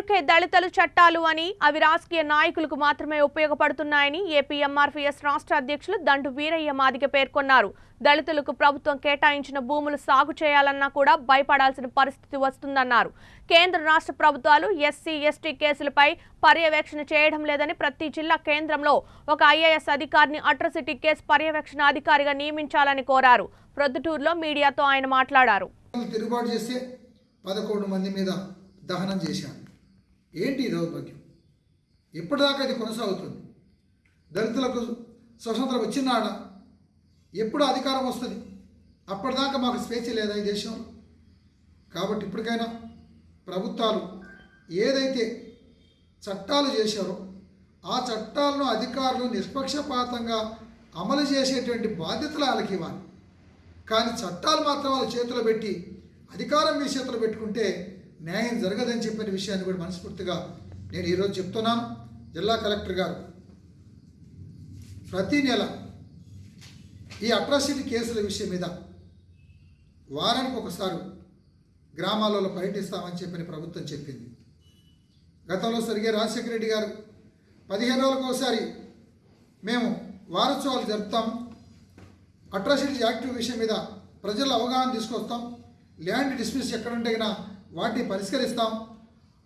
పేరుకే దళితులు చట్టాలు అని అవి రాజకీయ నాయకులకు మాత్రమే ఉపయోగపడుతున్నాయని ఏపీఎంఆర్పీఎస్ రాష్ట్ర అధ్యక్షులు దండు వీరయ్య మాదిగ పేర్కొన్నారు. దళితులకు ప్రభుత్వం కేటాయించిన భూములు సాగు చేయాలన్నా కూడా భయపడాల్సిన పరిస్థితి వస్తుందన్నారు. కేంద్ర రాష్ట్ర ప్రభుత్వాలు ఎస్సీ ఎస్టీ కేసులపై పర్యవేక్షణ చేయడం లేదని ప్రతి జిల్లా కేంద్రంలో ఒక ఐఏఎస్ అధికారిని అట్రసిటీ కేసు పర్యవేక్షణ అధికారిగా నియమించాలని కోరారు. ప్రొద్దుటూరులో మీడియాతో ఆయన మాట్లాడారు. తిరుగుబాటు చేస్తే పదకొండు మంది మీద దహనం చేశాను. ఏంటి ఈ దౌర్భాగ్యం? ఎప్పటిదాకా ఇది కొనసాగుతుంది? దళితులకు స్వతంత్రం వచ్చినాడ ఎప్పుడు అధికారం వస్తుంది? అప్పటిదాకా మాకు స్వేచ్ఛ లేదా ఈ దేశంలో కాబట్టి ఇప్పటికైనా ప్రభుత్వాలు ఏదైతే చట్టాలు చేశారో ఆ చట్టాలను అధికారులు నిష్పక్షపాతంగా అమలు చేసేటువంటి బాధ్యతలు వాళ్ళకి ఇవ్వాలి. కానీ చట్టాలు మాత్రం వాళ్ళ చేతిలో పెట్టి అధికారం మీ చేతిలో పెట్టుకుంటే న్యాయం జరగదని చెప్పిన విషయాన్ని కూడా మనస్ఫూర్తిగా నేను ఈరోజు చెప్తున్నాను. జిల్లా కలెక్టర్ గారు ప్రతి నెల ఈ అట్రాసిటీ కేసుల విషయం మీద వారానికి ఒకసారి గ్రామాలలో పర్యటిస్తామని చెప్పిన ప్రభుత్వం చెప్పింది. గతంలో సరిగే రాజశేఖర రెడ్డి గారు పదిహేను రోజులకు ఒకసారి మేము వారోత్సవాలు జరుపుతాం. అట్రాసిటీస్ యాక్టివ్ విషయం మీద ప్రజల అవగాహన తీసుకొస్తాం. ల్యాండ్ డిస్మిస్ ఎక్కడ ఉంటే వాటిని పరిష్కరిస్తాం.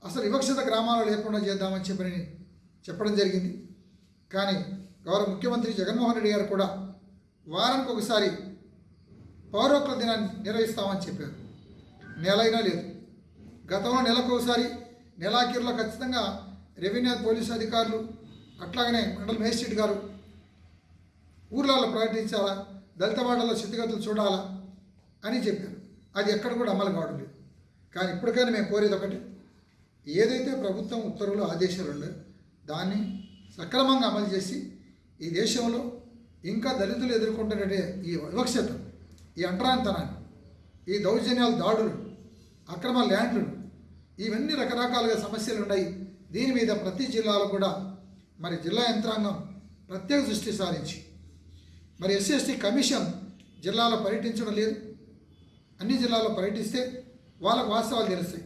అసలు వివక్షత గ్రామాలు లేకుండా చేద్దామని చెప్పని చెప్పడం జరిగింది. కానీ గౌరవ ముఖ్యమంత్రి జగన్మోహన్ రెడ్డి గారు కూడా వారానికి ఒకసారి పౌరోక్ల దినాన్ని నిర్వహిస్తామని చెప్పారు. నెలైనా లేదు. గతంలో నెలకు ఒకసారి నెలాఖీరులో ఖచ్చితంగా రెవెన్యూ పోలీసు అధికారులు అట్లాగనే మండల మేజిస్ట్రేట్ గారు ఊర్లలో ప్రకటించాలా దళిత స్థితిగతులు చూడాలా అని చెప్పారు. అది ఎక్కడ కూడా అమలు కావడం లేదు. కానీ ఇప్పటికైనా మేము కోరేది ఒకటి ఏదైతే ప్రభుత్వం ఉత్తర్వులు ఆదేశాలు ఉన్నాయో దాన్ని సక్రమంగా అమలు చేసి ఈ దేశంలో ఇంకా దళితులు ఎదుర్కొంటున్నట్టే ఈ వివక్షత ఈ అంటరానితనాన్ని ఈ దౌర్జన్యాలు దాడులు అక్రమ ల్యాండ్లు ఇవన్నీ రకరకాలుగా సమస్యలు ఉన్నాయి. దీని మీద ప్రతి జిల్లాలో కూడా మరి జిల్లా యంత్రాంగం ప్రత్యేక దృష్టి సారించి మరి ఎస్సీఎస్టీ కమిషన్ జిల్లాలో పర్యటించడం లేదు. అన్ని జిల్లాల్లో పర్యటిస్తే వాళ్ళకు వాస్తవాలు తెలుస్తాయి.